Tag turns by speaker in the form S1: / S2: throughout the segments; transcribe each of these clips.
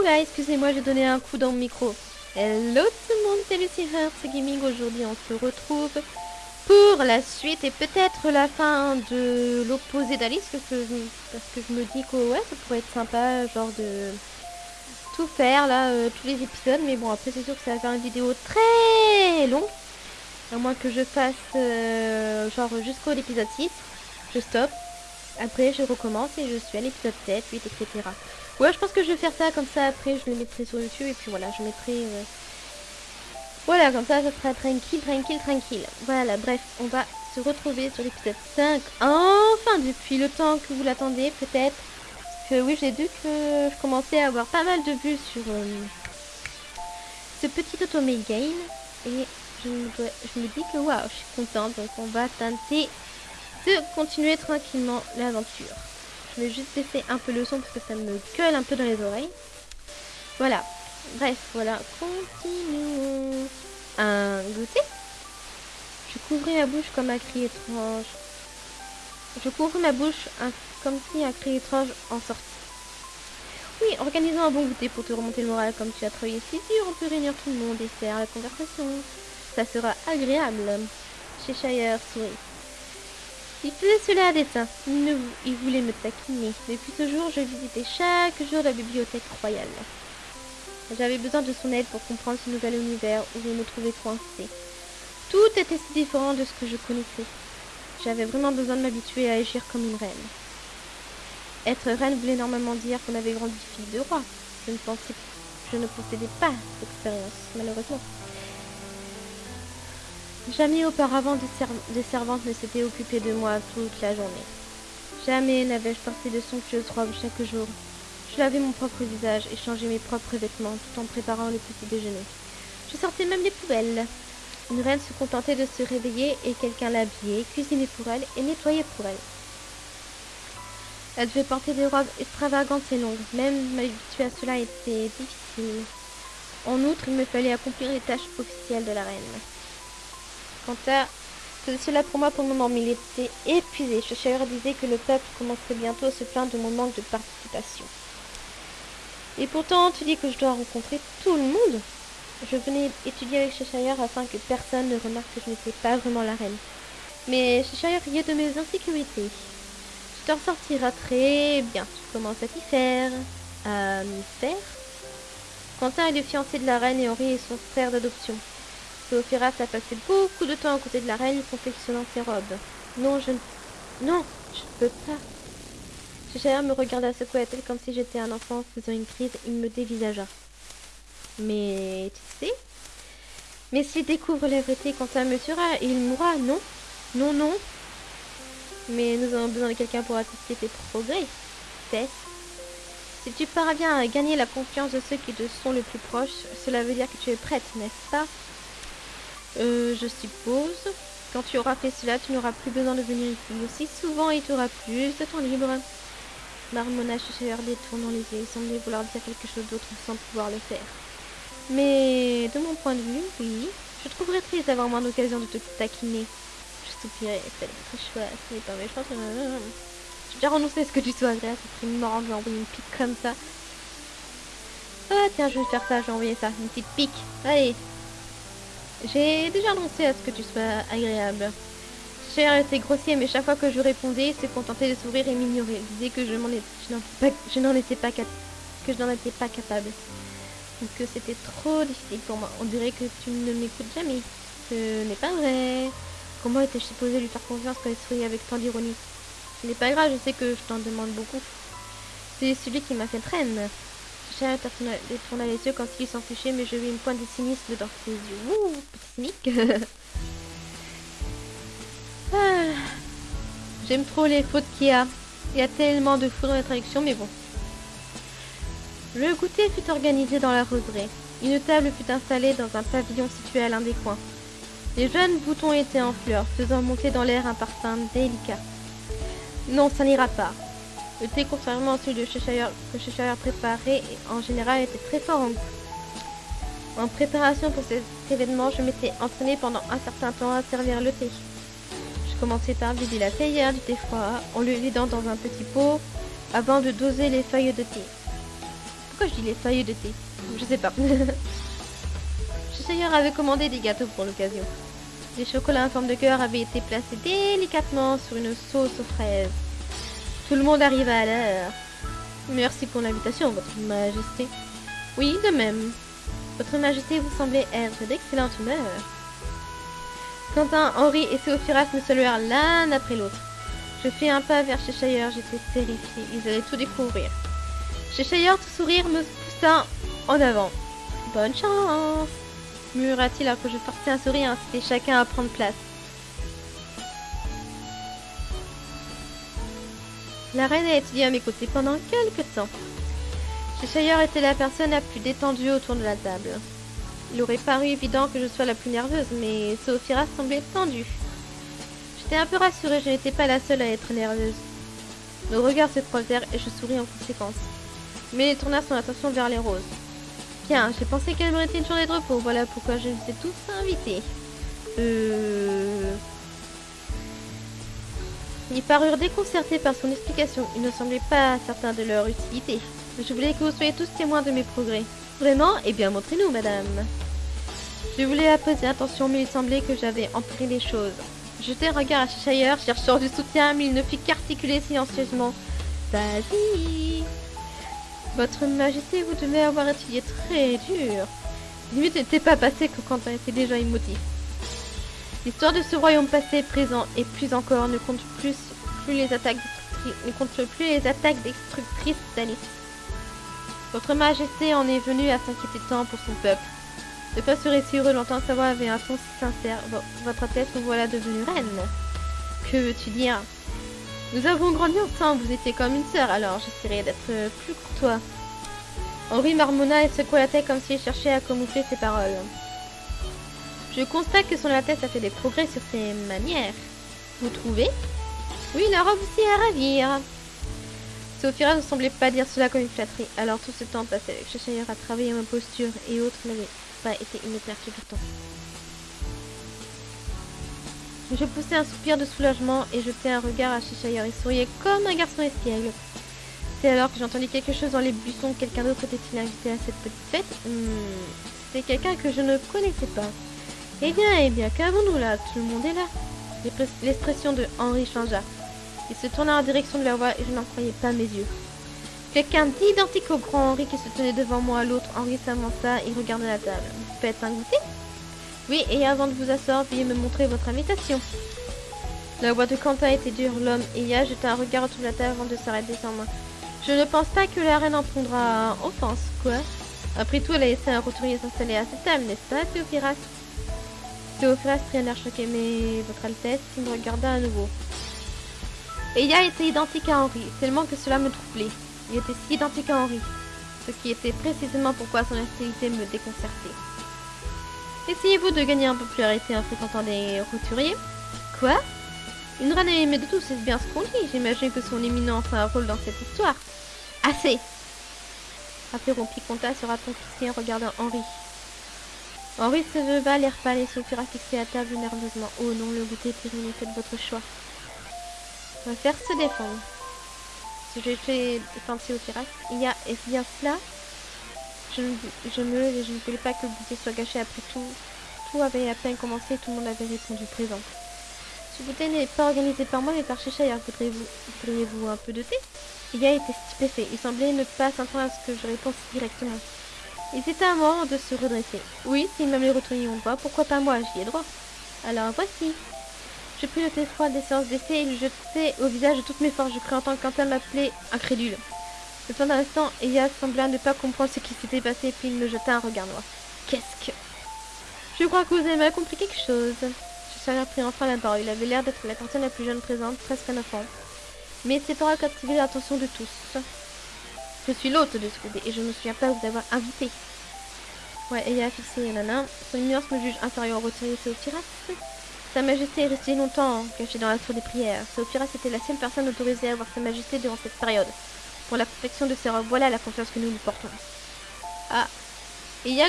S1: Oula, excusez-moi, j'ai donné un coup dans le micro. Hello tout le monde, c'est Lucy Hearts Gaming. Aujourd'hui, on se retrouve pour la suite et peut-être la fin de l'opposé d'Alice. Parce que, je me dis que ouais, ça pourrait être sympa, genre de tout faire là, euh, tous les épisodes. Mais bon, après, c'est sûr que ça va faire une vidéo très longue. À moins que je fasse euh, genre jusqu'au épisode 6. Je stoppe. Après, je recommence et je suis à l'épisode 7, 8, etc. Ouais, je pense que je vais faire ça comme ça. Après, je le mettrai sur YouTube et puis voilà, je mettrai. euh, Voilà, comme ça, ça sera tranquille, tranquille, tranquille. Voilà, bref, on va se retrouver sur l'épisode 5. Enfin, depuis le temps que vous l'attendez, peut-être. Que oui, j'ai vu que je commençais à avoir pas mal de vues sur euh, ce petit automé game. Et je me, je me dis que waouh, je suis contente. Donc, on va tenter de continuer tranquillement l'aventure. Je vais juste baisser un peu le son parce que ça me gueule un peu dans les oreilles. Voilà. Bref, voilà. Continuons. Un goûter. Je couvrais ma bouche comme un cri étrange. Je couvre ma bouche comme si un cri étrange en sortit. Oui, organisons un bon goûter pour te remonter le moral comme tu as travaillé si dur. On peut réunir tout le monde et faire la conversation. Ça sera agréable. Cheshire sourit. Il faisait cela à dessein. Il, il voulait me taquiner. Depuis ce jour, je visitais chaque jour la bibliothèque royale. J'avais besoin de son aide pour comprendre ce nouvel univers où je me trouvais coincée. Tout était si différent de ce que je connaissais. J'avais vraiment besoin de m'habituer à agir comme une reine. Être reine voulait normalement dire qu'on avait grandi fille de roi. Je ne pensais, je ne possédais pas cette expérience, malheureusement. Jamais auparavant des, serv- des servantes ne s'étaient occupées de moi toute la journée. Jamais n'avais-je porté de somptueuses robes chaque jour. Je lavais mon propre visage et changeais mes propres vêtements tout en préparant le petit déjeuner. Je sortais même les poubelles. Une reine se contentait de se réveiller et quelqu'un l'habillait, cuisinait pour elle et nettoyait pour elle. Elle devait porter des robes extravagantes et longues. Même m'habituer à cela était difficile. En outre, il me fallait accomplir les tâches officielles de la reine. Quant à cela pour moi pour le moment, mais il était épuisé. Cheshire disait que le peuple commencerait bientôt à se plaindre de mon manque de participation. Et pourtant, tu dis que je dois rencontrer tout le monde Je venais étudier avec Cheshire afin que personne ne remarque que je n'étais pas vraiment la reine. Mais Cheshire riait de mes insécurités. Tu t'en sortiras très bien. Tu commences à t'y faire? À m'y faire? Quentin est le fiancé de la reine et Henri est son frère d'adoption. Théophiras a passé beaucoup de temps à côté de la reine confectionnant ses robes. Non, je ne... Non, je ne peux pas. Cheshire me regarda secouer la tête comme si j'étais un enfant faisant une crise. Il me dévisagea. Mais tu sais Mais s'il découvre la vérité, me tuera et il mourra, non? Non, non. Mais nous avons besoin de quelqu'un pour assister tes progrès. Tess. Si tu parviens à gagner la confiance de ceux qui te sont le plus proches, cela veut dire que tu es prête, n'est-ce pas? Euh, je suppose. Quand tu auras fait cela, tu n'auras plus besoin de venir ici aussi souvent et tu auras plus de temps libre. Marmonna Cheshire détournant les yeux, il semblait vouloir dire quelque chose d'autre sans pouvoir le faire. Mais de mon point de vue, oui, je trouverais triste d'avoir moins d'occasion de te taquiner. Je soupirais, c'est très chouette, n'est pas méchant. J'ai déjà renoncé à ce que tu sois agréable, ce serait marrant de lui envoyer une pique comme ça. Ah tiens, je vais faire ça, je vais envoyer ça, une petite pique. Allez, j'ai déjà annoncé à ce que tu sois agréable. Cher était grossier, mais chaque fois que je répondais, il se contentait de sourire et m'ignorer. Il disait que je n'en étais pas que étais pas capable. Que c'était trop difficile pour moi. On dirait que tu ne m'écoutes jamais. Ce n'est pas vrai. Comment étais-je supposée lui faire confiance quand il souriait avec tant d'ironie? Ce n'est pas grave, je sais que je t'en demande beaucoup. C'est celui qui m'a fait reine. Détourna détourna les yeux quand il s'en fichait, mais je vis une pointe de cynisme dans ses yeux. Ouh, petit. Ah, J'aime trop les fautes qu'il y a. Il y a tellement de fous dans la traduction, mais bon. Le goûter fut organisé dans la roseraie. Une table fut installée dans un pavillon situé à l'un des coins. Les jeunes boutons étaient en fleurs, faisant monter dans l'air un parfum délicat. Non, ça n'ira pas. Le thé, contrairement à celui de Cheshire, que Cheshire préparait, en général était très fort en préparation pour cet événement, je m'étais entraînée pendant un certain temps à servir le thé. Je commençais par vider la théière du thé froid en le vidant dans un petit pot avant de doser les feuilles de thé. Pourquoi je dis les feuilles de thé? Je sais pas. Cheshire avait commandé des gâteaux pour l'occasion. Des chocolats en forme de cœur avaient été placés délicatement sur une sauce aux fraises. Tout le monde arriva à l'heure. Merci pour l'invitation, Votre Majesté. Oui, de même. Votre Majesté, vous semblez être d'excellente humeur. Quentin, Henri et Théophiras me saluèrent l'un après l'autre. Je fis un pas vers Cheshire, j'étais terrifiée. Ils allaient tout découvrir. Cheshire, tout sourire, me poussa en avant. Bonne chance murmura-t-il alors que je forçais un sourire, inciter chacun à prendre place. La reine a étudié à mes côtés pendant quelques temps. Cheshire était la personne la plus détendue autour de la table. Il aurait paru évident que je sois la plus nerveuse, mais Sophira semblait tendue. J'étais un peu rassurée, je n'étais pas la seule à être nerveuse. Nos regards se croisèrent et je souris en conséquence. Mais il tourna son attention vers les roses. Bien, j'ai pensé qu'elle méritait une journée de repos, voilà pourquoi je vous ai tous invités. Euh... Ils parurent déconcertés par son explication. Ils ne semblaient pas certains de leur utilité. Je voulais que vous soyez tous témoins de mes progrès. Vraiment? Eh bien, montrez-nous, madame. Je voulais apposer attention, mais il semblait que j'avais empiré les choses. Jeté un regard à Cheshire, cherchant du soutien, mais il ne fit qu'articuler silencieusement. Vas-y Votre Majesté, vous devez avoir étudié très dur. Limite n'était pas passé que Quentin était déjà émotif. L'histoire de ce royaume passé, présent et plus encore ne compte plus, plus les attaques destructrices d'Alice. Votre Majesté en est venue à s'inquiéter tant pour son peuple. De quoi serait si heureux l'entendre sa voix avait un ton si sincère? votre tête, vous voilà devenue reine. Que veux-tu dire? Nous avons grandi ensemble, vous étiez comme une sœur, alors j'essaierai d'être plus courtois. Henri marmonna et secoua la tête comme s'il cherchait à camoufler ses paroles. Je constate que son Altesse a fait des progrès sur ses manières. Vous trouvez? Oui, la robe aussi à ravir. Sophia ne semblait pas dire cela comme une flatterie, alors tout ce temps passé avec Cheshire à travailler ma posture et autres n'avait pas été inopportun. Je poussai un soupir de soulagement et jetai un regard à Cheshire. Il souriait comme un garçon espiègle. C'est alors que j'entendis quelque chose dans les buissons. Quelqu'un d'autre était-il invité à cette petite fête? Hmm, C'était quelqu'un que je ne connaissais pas. Eh bien, eh bien, qu'avons-nous là? Tout le monde est là. L'expression de Henri changea. Il se tourna en direction de la voix et je n'en croyais pas mes yeux. Quelqu'un d'identique au grand Henri qui se tenait devant moi, l'autre Henri s'avança et regarda la table. Vous faites un goûter? Oui, et avant de vous asseoir, veuillez me montrer votre invitation. La voix de Quentin était dure. L'homme ayant jeté un regard autour de la table avant de s'arrêter sans moi. Je ne pense pas que la reine en prendra offense, quoi. Après tout, elle a laissé un roturier s'installer à cette table, n'est-ce pas, Théophiras Air choqué, mais votre Altesse, il me regarda à nouveau. Eya était identique à Henri, tellement que cela me troublait. Il était si identique à Henri, ce qui était précisément pourquoi son hostilité me déconcertait. Essayez-vous de gagner plus arrêté en fréquentant des roturiers? Quoi? Une reine aimée de tous, c'est bien ce qu'on dit. J'imagine que son éminence a un rôle dans cette histoire. Assez Interrompit Comta sur un ton en regardant Henri. Henri se leva, l'air pâle et Sophia fixé à table nerveusement. Oh non, le goûter est terminé, faites votre choix. On va faire se défendre. Si j'ai fait défendre Sophia, il y a, est-ce bien cela je, je me et je ne voulais pas que le goûter soit gâché après tout. Tout avait à peine commencé et tout le monde avait répondu présent. Ce goûter n'est pas organisé par moi mais par Cheshire. Voudriez-vous voudriez un peu de thé? Il a été stupéfait. Il semblait ne pas s'entendre à ce que je réponds directement. Il c'était un moment de se redresser. Oui, s'il m'a les retourner ou pas, pourquoi pas moi, j'y ai droit. Alors voici. Je pris le thé froid des séances d'essai et le jetai au visage de toutes mes forces. Je en tant que Quentin m'appelait incrédule. Le temps d'un instant, Eya sembla ne pas comprendre ce qui s'était passé, puis il me jeta un regard noir. Qu'est-ce que... Je crois que vous avez mal compris quelque chose. Je suis pris enfin la parole. Il avait l'air d'être la personne la plus jeune présente, presque un enfant. Mais ses paroles captivaient l'attention de tous. Je suis l'hôte de ce bébé et je ne me souviens pas vous avoir invité. Ouais, et il a fixé nana. Son immense me juge inférieur au roturier Théophiras. Sa majesté est restée longtemps cachée dans la tour des prières. Théophiras était la seule personne autorisée à voir sa majesté durant cette période. Pour la protection de ses robes, voilà la confiance que nous lui portons. Ah, et il y a.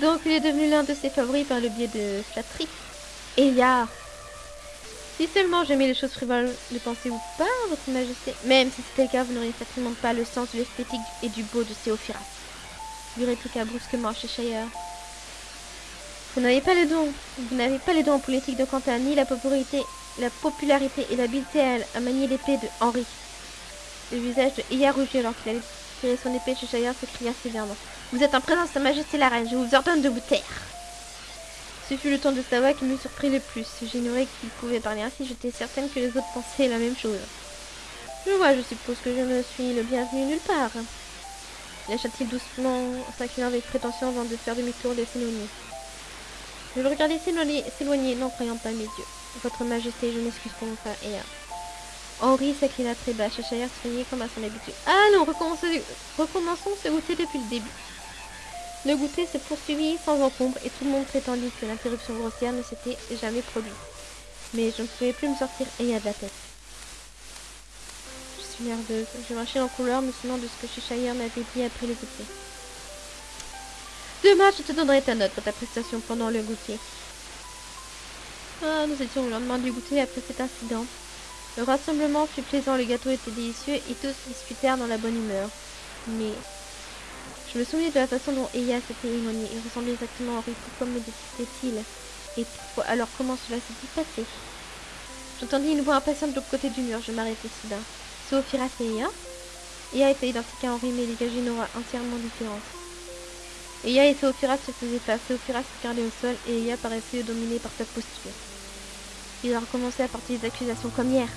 S1: Donc il est devenu l'un de ses favoris par le biais de flatterie. Et il y a... Si seulement j'aimais les choses frivoles, ne pensez-vous pas, votre majesté? Même si c'était le cas, vous n'auriez certainement pas le sens de l'esthétique et du beau de Théophiras. Lui répliqua brusquement Cheshire. Vous n'avez pas le don. Vous n'avez pas les dons en politique de Quentin, ni la popularité, la popularité et l'habileté à, manier l'épée de Henri. Le visage de Iya rougit alors qu'il allait tirer son épée. Cheshire s'écria sévèrement. Vous êtes en présence de Sa Majesté la Reine. Je vous ordonne de vous taire. Ce fut le ton de voix qui me surprit le plus. J'ignorais qu'il pouvait parler ainsi, j'étais certaine que les autres pensaient la même chose. Je vois, je suppose que je me suis le bienvenu nulle part. Lâcha-t-il doucement, s'inclinant avec prétention avant de faire demi-tour et de s'éloigner. Je le regardais s'éloigner, n'en croyant pas mes yeux. Votre Majesté, je m'excuse pour mon frère Ea. Henri s'inclina très bas, Cheshire soignait comme à son habitude. Allons, recommençons ce goûter depuis le début. Le goûter se poursuivit sans encombre et tout le monde prétendit que l'interruption grossière ne s'était jamais produite. Mais je ne pouvais plus me sortir et de la tête. Je suis nerveuse. Je marchais en couleur, me souvenant de ce que Cheshire m'avait dit après le goûter. Demain, je te donnerai ta note pour ta prestation pendant le goûter. Ah, nous étions au lendemain du goûter après cet incident. Le rassemblement fut plaisant, le gâteau était délicieux et tous discutèrent dans la bonne humeur. Mais je me souvenais de la façon dont Eya s'était éloigné. Il ressemblait exactement à Henri. Pourquoi me détestait-il Et alors comment cela s'est-il passé? J'entendis une voix impatiente de l'autre côté du mur. Je m'arrêtai soudain. Sophira et Eya? Eya était identique à Henri, mais dégageait une aura entièrement différente. Eya et Sophira se faisaient face. Sophira se regardait au sol et Eya paraissait dominée par sa posture. Il a recommencé à porter des accusations comme hier.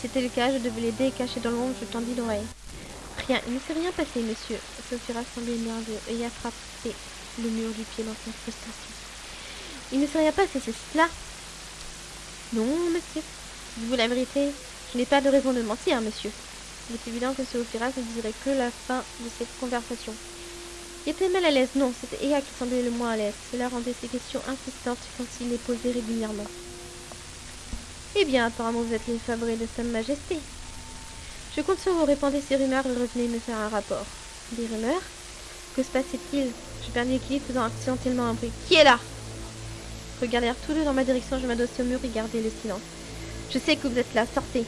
S1: C'était le cas, je devais l'aider et cacher dans l'ombre, je tendis l'oreille. Il ne s'est rien passé, monsieur. Sophia semblait nerveux et a frappé le mur du pied dans sa frustration. Il ne s'est rien passé, c'est cela Non, monsieur. Dites-vous la vérité Je n'ai pas de raison de mentir, monsieur. Il est évident que Sophia ne dirait que la fin de cette conversation. Il était mal à l'aise, non, c'était Ea qui semblait le moins à l'aise. Cela rendait ses questions insistantes quand il les posait régulièrement. Eh bien, apparemment vous êtes les favoris de Sa Majesté. Je compte sur vous répandre ces rumeurs et revenez me faire un rapport. Des rumeurs Que se passait-il Je perdu l'équilibre faisant accidentellement un bruit. Qui est là? Regardèrent tous deux dans ma direction, je m'adossai au mur et gardai le silence. Je sais que vous êtes là, sortez.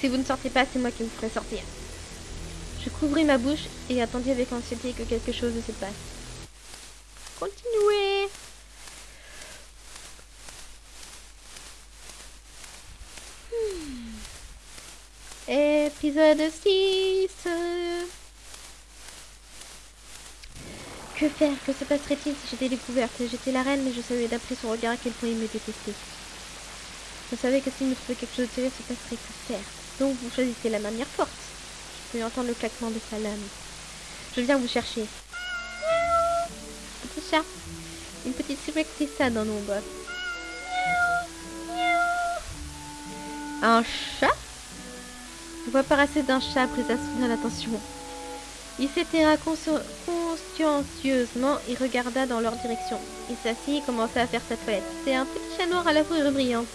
S1: Si vous ne sortez pas, c'est moi qui vous ferai sortir. Je couvris ma bouche et attendis avec anxiété que quelque chose se passe. Continuez Épisode 6 Que faire? Que se passerait-il si j'étais découverte? J'étais la reine, mais je savais d'après son regard à quel point il me détestait. Je savais que s'il me trouvait quelque chose de terrible, se passerait que faire. Donc vous choisissez la manière forte. Je peux entendre le claquement de sa lame. Je viens vous chercher. Petit chat. Une petite silhouette ça dans l'ombre. Un chat? La voix paraissait d'un chat pris à soutenir l'attention. Il s'étira consciencieusement et regarda dans leur direction. Il s'assit et commença à faire sa toilette. C'était un petit chat noir à la fourrure brillante.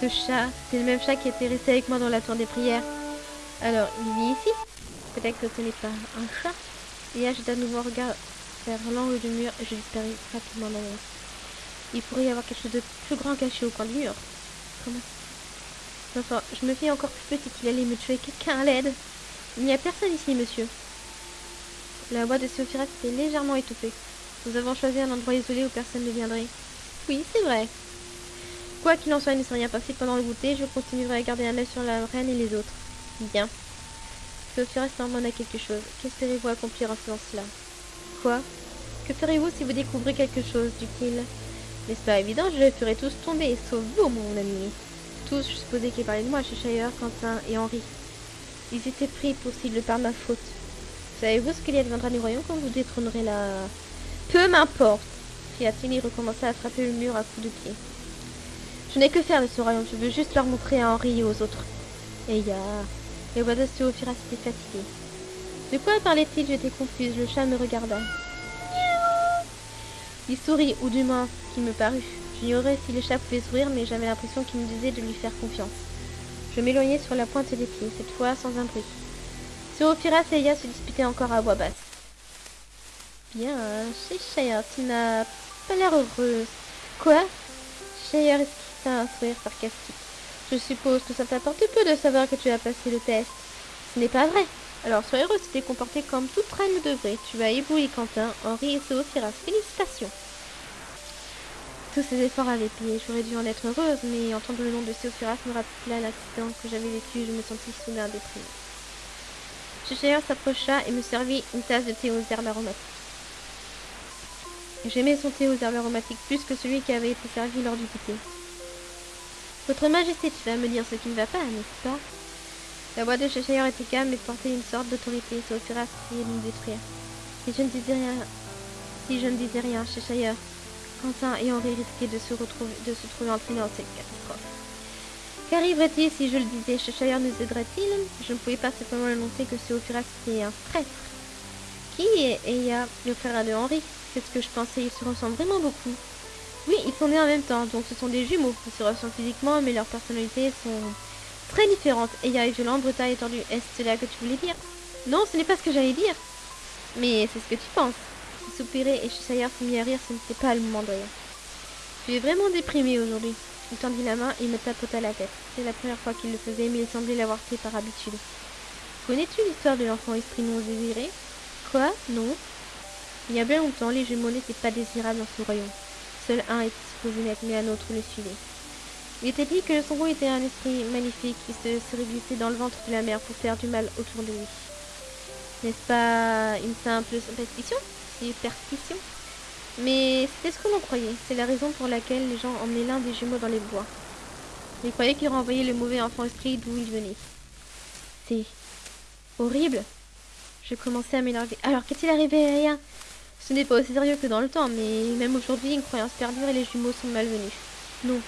S1: Ce chat, c'est le même chat qui était resté avec moi dans la tour des prières. Alors, il vit ici? Peut-être que ce n'est pas un chat. Et agita de nouveau regard vers l'angle du mur et je disparus rapidement dans. Il pourrait y avoir quelque chose de plus grand caché au coin du mur. Comment Enfin, je me fais encore plus petite, il allait me tuer quelqu'un à l'aide. Il n'y a personne ici, monsieur. La voix de Sophia était légèrement étouffée. Nous avons choisi un endroit isolé où personne ne viendrait. Oui, c'est vrai. Quoi qu'il en soit, il ne s'est rien passé pendant le goûter. Je continuerai à garder un œil sur la reine et les autres. Bien. Sophia demanda quelque chose. Qu'espérez-vous accomplir en ce sens-là Quoi? Que ferez-vous si vous découvrez quelque chose dit-il. N'est-ce pas évident? Je les ferai tous tomber, sauf vous, mon ami tous, je supposais qu'ils parlaient de moi, Cheshire, Quentin et Henri. Ils étaient pris pour cible par ma faute. Savez-vous ce qu'il y adviendra du royaume quand vous détrônerez la... Peu m'importe cria-t-il et recommença à frapper le mur à coups de pied. Je n'ai que faire de ce royaume, je veux juste leur montrer à Henri et aux autres. Et ya... Voix de Théophira s'étaient fatiguées. De quoi parlait-il? J'étais confuse, le chat me regarda. Il sourit, ou du moins, qui me parut. J'ignorais si le chat pouvait sourire, mais j'avais l'impression qu'il me disait de lui faire confiance. Je m'éloignai sur la pointe des pieds, cette fois sans un bruit. Sophira et Eya se disputaient encore à voix basse. Bien, Cheshire, tu n'as pas l'air heureuse. Quoi? Cheshire esquissa un sourire sarcastique? Je suppose que ça t'apporte peu de savoir que tu as passé le test. Ce n'est pas vrai. Alors sois heureux, tu t'es comporté comme toute reine devrait. Tu as ébloui Quentin, Henri et Sophiras. Félicitations. Ces efforts avaient payé. J'aurais dû en être heureuse, mais entendre le nom de Sophiras me rappela l'accident que j'avais vécu. Je me sentis soudain déprimée. Cheshire s'approcha et me servit une tasse de thé aux herbes aromatiques. J'aimais son thé aux herbes aromatiques plus que celui qui avait été servi lors du goûter. Votre Majesté, tu vas me dire ce qui ne va pas, n'est-ce pas? La voix de Cheshire était calme et portait une sorte d'autorité. Sophiras essayait de nous détruire. Si je ne disais rien, si je ne disais rien, Cheshire, Quentin et Henri risquaient de se, retrouver, de se trouver dans cette catastrophe. Qu'arriverait-il si je le disais? Cheshire nous aiderait-il? Je ne pouvais pas simplement annoncer que ce Ophiras était un traître. Qui est Eya, le frère de Henri C'est ce que je pensais, ils se ressemblent vraiment beaucoup. Oui, ils sont nés en même temps, donc ce sont des jumeaux. Ils se ressemblent physiquement, mais leurs personnalités sont très différentes. Eya est violent, brutal et tordu. Est-ce cela que tu voulais dire? Non, ce n'est pas ce que j'allais dire. Mais c'est ce que tu penses. Soupirait et se mit à rire, ce n'était pas le moment rire. Tu es vraiment déprimé aujourd'hui. Il tendit la main et me tapota la tête. C'est la première fois qu'il le faisait, mais il semblait l'avoir fait par habitude. Connais-tu l'histoire de l'enfant esprit non désiré? Quoi? Non? Il y a bien longtemps, les jumeaux n'étaient pas désirables dans ce royaume. Seul un était supposé naître, mais un autre le suivait. Il était dit que le Songo était un esprit magnifique qui se serait glissé dans le ventre de la mer pour faire du mal autour de lui. N'est-ce pas une simple superstition Superstition Mais c'était ce que l'on croyait. C'est la raison pour laquelle les gens emmenaient l'un des jumeaux dans les bois. Ils croyaient qu'il renvoyait le mauvais enfant esprit d'où il venait. C'est horrible. Je commençais à m'énerver. Alors, qu'est-il arrivé à rien? Ce n'est pas aussi sérieux que dans le temps, mais même aujourd'hui, une croyance perdure et les jumeaux sont malvenus. Non.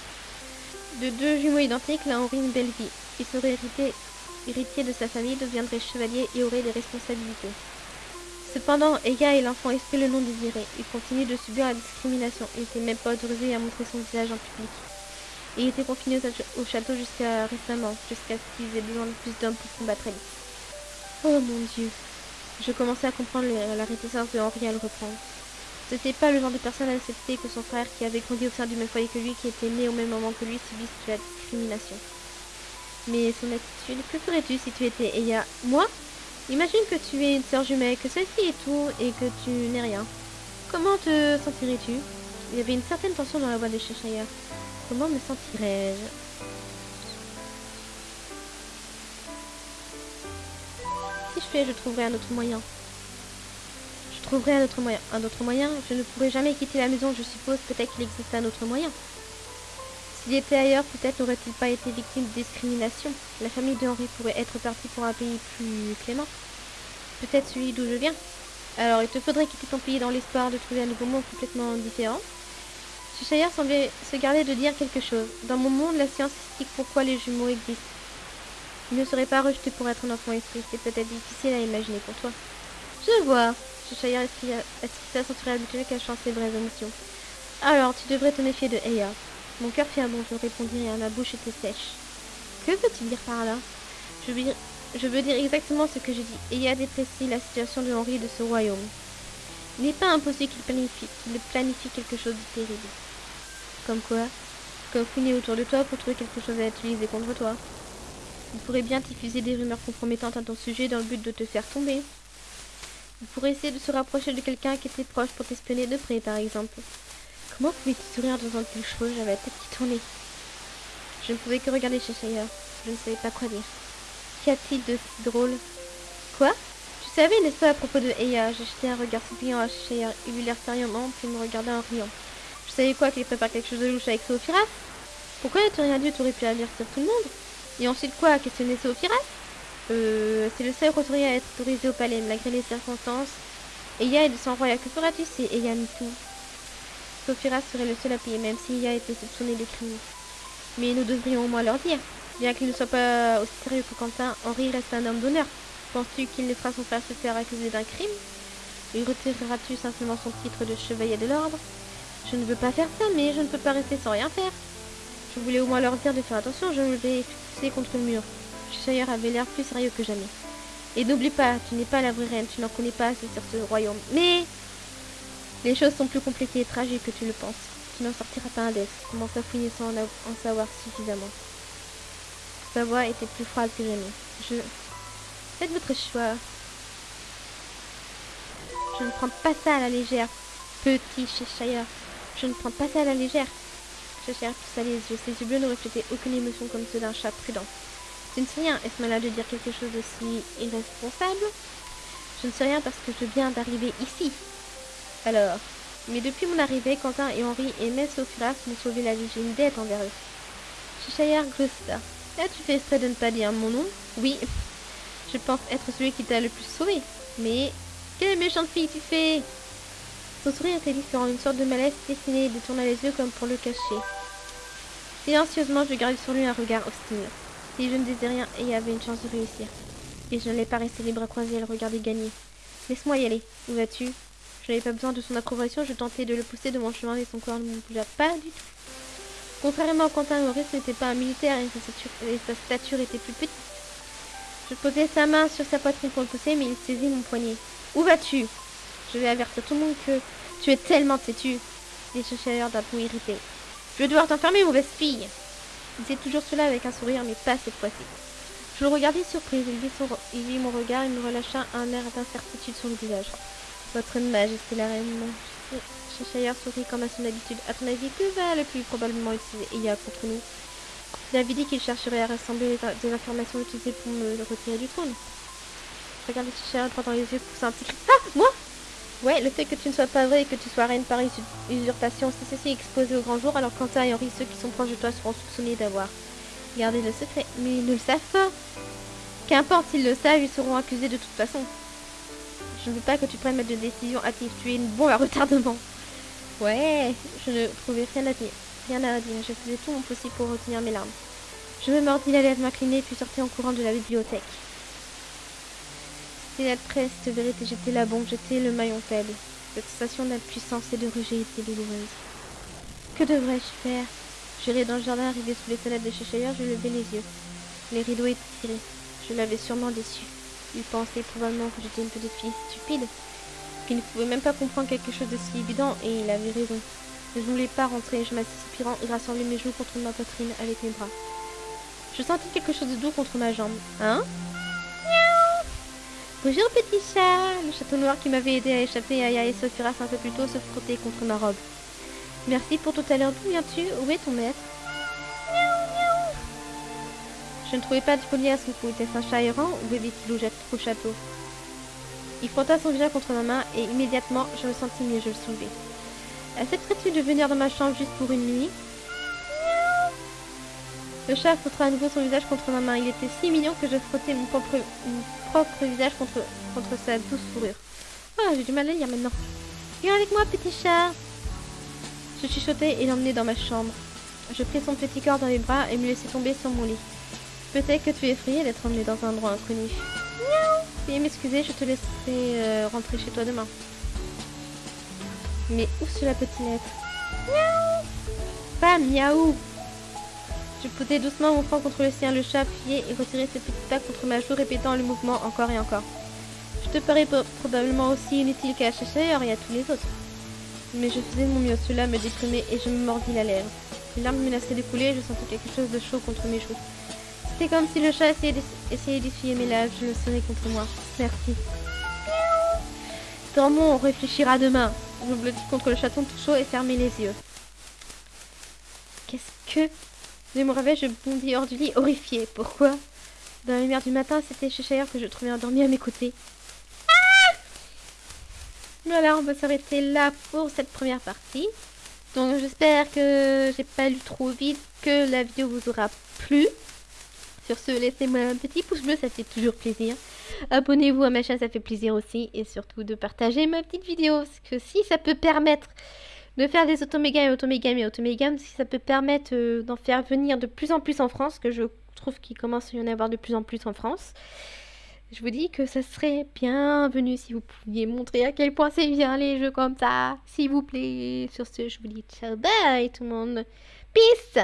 S1: De deux jumeaux identiques, l'un aurait une belle vie. Il serait hérité, héritier de sa famille, deviendrait chevalier et aurait des responsabilités. Cependant, Eya est l'enfant esprit le non désiré. Il continue de subir la discrimination. Il n'était même pas autorisé à montrer son visage en public. Et il était confiné au château jusqu'à récemment, jusqu'à ce qu'ils aient besoin de plus d'hommes pour combattre. Oh mon Dieu Je commençais à comprendre la réticence de Henri à le reprendre. Ce n'était pas le genre de personne à accepter que son frère, qui avait grandi au sein du même foyer que lui, qui était né au même moment que lui, subisse la discrimination. Mais son attitude, que ferais-tu si tu étais Eya Moi? Imagine que tu es une sœur jumelle, que celle-ci est tout et que tu n'es rien. Comment te sentirais-tu? Il y avait une certaine tension dans la voix de Cheshire. Comment me sentirais-je? Si je fais, je trouverai un autre moyen. Je trouverai un autre moyen. Un autre moyen? Je ne pourrai jamais quitter la maison, je suppose. Peut-être qu'il existe un autre moyen. S'il était ailleurs, peut-être n'aurait-il pas été victime de discrimination. La famille de Henri pourrait être partie pour un pays plus clément. Peut-être celui d'où je viens. Alors, il te faudrait quitter ton pays dans l'espoir de trouver un nouveau monde complètement différent. Cheshire semblait se garder de dire quelque chose. Dans mon monde, la science explique pourquoi les jumeaux existent. Il ne serait pas rejeté pour être un enfant esprit. C'est peut-être difficile à imaginer pour toi. Je vois. Cheshire esquissa son sourire habituel cachant ses vraies émotions. Alors, tu devrais te méfier de Eya. Mon cœur fit un bond, je répondis et ma bouche était sèche. Que veux-tu dire par là? Je veux, dire, je exactement ce que j'ai dit. Eya déprécie la situation de Henri et de ce royaume. Il n'est pas impossible qu'il planifie, qu'il planifie quelque chose de terrible. Comme quoi? Comme fouiner autour de toi pour trouver quelque chose à utiliser contre toi. Il pourrait bien diffuser des rumeurs compromettantes à ton sujet dans le but de te faire tomber. Il pourrait essayer de se rapprocher de quelqu'un qui était proche pour t'espionner de près, par exemple. Comment pouvais-tu sourire devant quelque chose J'avais la tête qui tournait. Je ne pouvais que regarder Cheshire. Je ne savais pas quoi dire. Qu'y a-t-il de drôle? Quoi? Tu savais, n'est-ce pas, à propos de Eya J'ai un regard suppliant à Cheshire. Il eut l'air sérieusement, puis me regarda en riant. Je savais quoi qu'il prépare quelque chose de louche avec Sophiras Pourquoi n'as-tu rien dit Tu aurais pu avertir tout le monde? Et ensuite quoi? Questionner Sophiras Euh... C'est le seul roturier à être autorisé au palais, malgré les circonstances. Eya est de sang royal. Que feras-tu si Eya tout Serait le seul à payer, même s'il a été soupçonné de crime. Mais nous devrions au moins leur dire. Bien qu'il ne soit pas aussi sérieux que Quentin, Henri reste un homme d'honneur. Penses-tu qu'il ne fera son frère se faire accuser d'un crime? Lui retireras-tu simplement son titre de chevalier de l'ordre? Je ne veux pas faire ça, mais je ne peux pas rester sans rien faire. Je voulais au moins leur dire de faire attention, je me vais pousser contre le mur. Cheshire avait l'air plus sérieux que jamais. Et n'oublie pas, tu n'es pas la vraie reine, tu n'en connais pas assez sur ce royaume. Mais les choses sont plus compliquées et tragiques que tu le penses. Tu n'en sortiras pas indemne. Commence à fouiller sans en, savoir suffisamment. Sa voix était plus froide que jamais. Je... Faites votre choix. Je ne prends pas ça à la légère, petit Cheshire. Je ne prends pas ça à la légère. Cheshire poussa les yeux. Ses yeux bleus ne reflétaient aucune émotion comme ceux d'un chat prudent. Tu ne sais rien. Est-ce malade de dire quelque chose d'aussi irresponsable? Je ne sais rien parce que je viens d'arriver ici. Alors Mais depuis mon arrivée, Quentin et Henri et Mess Ophiras m'ont sauvé la vie. J'ai une dette envers eux. Cheshire gloussa. As-tu fait exprès de ne pas dire mon nom? Oui. Je pense être celui qui t'a le plus sauvé. Mais quelle méchante fille tu fais? Son sourire était différent, une sorte de malaise dessiné et détourna les yeux comme pour le cacher. Silencieusement, je gardais sur lui un regard hostile. Si je ne disais rien, et y avait une chance de réussir. Et je n'allais pas rester les bras croisés et le regarder gagner. Laisse-moi y aller. Où vas-tu? Je n'avais pas besoin de son approbation, je tentais de le pousser de mon chemin et son corps ne bougea pas du tout. Contrairement à Quentin, Maurice n'était pas un militaire et sa, stature, était plus petite. Je posais sa main sur sa poitrine pour le pousser, mais il saisit mon poignet. Où vas-tu? Je vais avertir tout le monde que tu es tellement têtu, dit Cheshire d'un ton irrité. Je vais devoir t'enfermer, mauvaise fille. Il disait toujours cela avec un sourire, mais pas cette fois-ci. Je le regardais surprise. Il il vit mon regard et me relâcha un air d'incertitude sur le visage. Votre majesté, la reine. Cheshire sourit comme à son habitude. À ton avis, que va le plus probablement utiliser Iya contre nous? Il avait dit qu'il chercherait à rassembler des informations utilisées pour me retirer du trône. Regardez Cheshire droit dans les yeux, poussa un petit. Ah Moi Ouais, le fait que tu ne sois pas vrai et que tu sois reine par usurpation, si ceci exposé au grand jour, alors Quentin et Henri, ceux qui sont proches de toi, seront soupçonnés d'avoir gardé le secret. Mais ils ne le savent pas. Qu'importe s'ils le savent, ils seront accusés de toute façon. Je ne veux pas que tu prennes de décision hâtive. Tu es une bombe à retardement. Ouais, je ne trouvais rien à dire. Rien à dire. Je faisais tout mon possible pour retenir mes larmes. Je me mordis la lèvre m'incliner puis sortis en courant de la bibliothèque. C'était la triste vérité, j'étais la bombe, j'étais le maillon faible. Cette sensation d'impuissance et de rejet était douloureuse. Que devrais-je faire? J'irai dans le jardin, arrivé sous les fenêtres de Cheshire, je levai les yeux. Les rideaux étaient tirés. Je l'avais sûrement déçu. Il pensait probablement que j'étais une petite fille stupide, qu'il ne pouvait même pas comprendre quelque chose de si évident, et il avait raison. Je ne voulais pas rentrer, je m'assis soupirant et rassemblai mes joues contre ma poitrine avec mes bras. Je sentis quelque chose de doux contre ma jambe. Hein? Bonjour petit chat Le château noir qui m'avait aidé à échapper à Aya et Sophiras un peu plus tôt se frottait contre ma robe. Merci pour tout à l'heure. D'où viens-tu Où est ton maître? Je ne trouvais pas de son cou. Était-ce un chat errant ou bébé-il jette au château? Il frotta son visage contre ma main et immédiatement je me sentis mieux, je le soulevai. Accepterais-tu de venir dans ma chambre juste pour une nuit? Le chat frotta à nouveau son visage contre ma main. Il était si mignon que je frottais mon propre, visage contre, sa douce fourrure. Ah, j'ai du mal à lire maintenant. Viens avec moi, petit chat Je chuchotai et l'emmenai dans ma chambre. Je pris son petit corps dans les bras et me laissai tomber sur mon lit. Peut-être que tu es effrayé d'être emmené dans un endroit inconnu. Miaou Veuillez m'excuser, je te laisserai euh, rentrer chez toi demain. Mais où cela peut-il être? Miaou Pas miaou Je posais doucement mon front contre le sien, le chat appuyait et retirait ses petites pattes contre ma joue, répétant le mouvement encore et encore. Je te parais probablement aussi inutile qu'à Cheshire et à tous les autres. Mais je faisais de mon mieux, cela me déprimait et je me mordis la lèvre. Les larmes menaçaient de couler et je sentais quelque chose de chaud contre mes joues. C'était comme si le chat essayait d'essuyer mes lèvres, je le serrais contre moi. Merci. Dormons, on réfléchira demain. Je blottis contre le chaton tout chaud et fermai les yeux. Qu'est-ce que... Je me réveille, je bondis hors du lit, horrifiée. Pourquoi? Dans la lumière du matin, c'était Cheshire que je trouvais endormi à mes côtés. Ah voilà, on va s'arrêter là pour cette première partie. Donc j'espère que j'ai pas lu trop vite, que la vidéo vous aura plu. Sur ce, laissez-moi un petit pouce bleu, ça fait toujours plaisir. Abonnez-vous à ma chaîne, ça fait plaisir aussi. Et surtout de partager ma petite vidéo. Parce que si ça peut permettre de faire des automégames et automégames et automégames, si ça peut permettre euh, d'en faire venir de plus en plus en France, que je trouve qu'il commence à y en avoir de plus en plus en France, je vous dis que ça serait bienvenu si vous pouviez montrer à quel point c'est bien les jeux comme ça. S'il vous plaît. Sur ce, je vous dis ciao, bye tout le monde. Peace